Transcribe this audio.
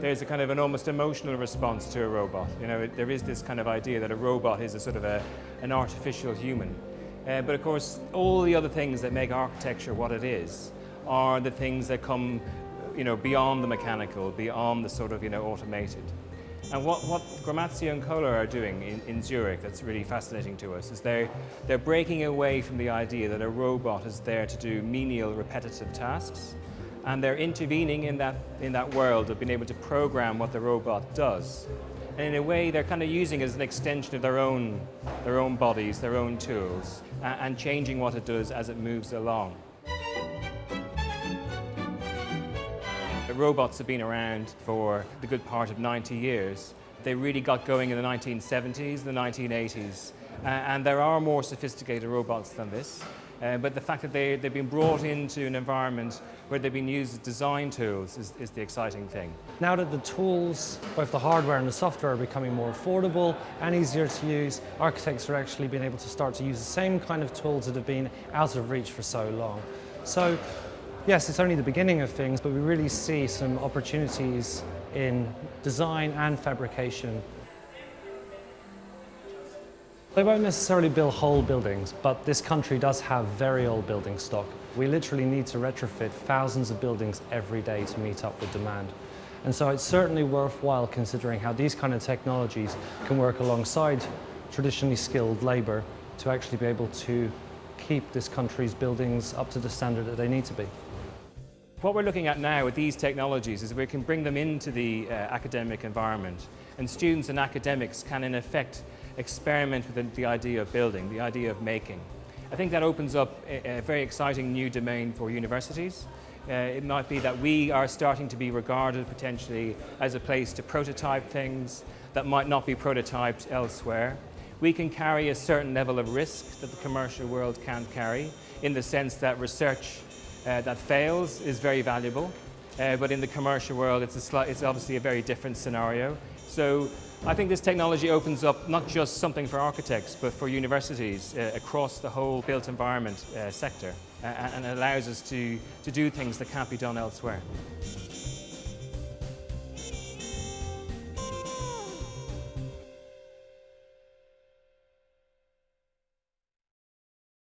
there's a kind of an almost emotional response to a robot. You know, there is this kind of idea that a robot is a sort of a, an artificial human. Uh, but of course, all the other things that make architecture what it is are the things that come you know, beyond the mechanical, beyond the sort of you know, automated. And what, what Gramazio and Kohler are doing in, in Zurich that's really fascinating to us is they're, they're breaking away from the idea that a robot is there to do menial, repetitive tasks, and they're intervening in that, in that world of being able to program what the robot does. And in a way, they're kind of using it as an extension of their own, their own bodies, their own tools, and, and changing what it does as it moves along. robots have been around for the good part of 90 years. They really got going in the 1970s, the 1980s, uh, and there are more sophisticated robots than this. Uh, but the fact that they, they've been brought into an environment where they've been used as design tools is, is the exciting thing. Now that the tools, both the hardware and the software are becoming more affordable and easier to use, architects are actually being able to start to use the same kind of tools that have been out of reach for so long. So yes, it's only the beginning of things, but we really see some opportunities in design and fabrication. They won't necessarily build whole buildings, but this country does have very old building stock. We literally need to retrofit thousands of buildings every day to meet up with demand. And so it's certainly worthwhile considering how these kind of technologies can work alongside traditionally skilled labour to actually be able to keep this country's buildings up to the standard that they need to be. What we're looking at now with these technologies is we can bring them into the uh, academic environment and students and academics can in effect experiment with the, idea of building, the idea of making. I think that opens up a, a very exciting new domain for universities. Uh, it might be that we are starting to be regarded potentially as a place to prototype things that might not be prototyped elsewhere. We can carry a certain level of risk that the commercial world can't carry in the sense that research uh, that fails is very valuable. Uh, but in the commercial world, it's, it's obviously a very different scenario. So I think this technology opens up not just something for architects, but for universities uh, across the whole built environment uh, sector uh, and allows us to, to do things that can't be done elsewhere.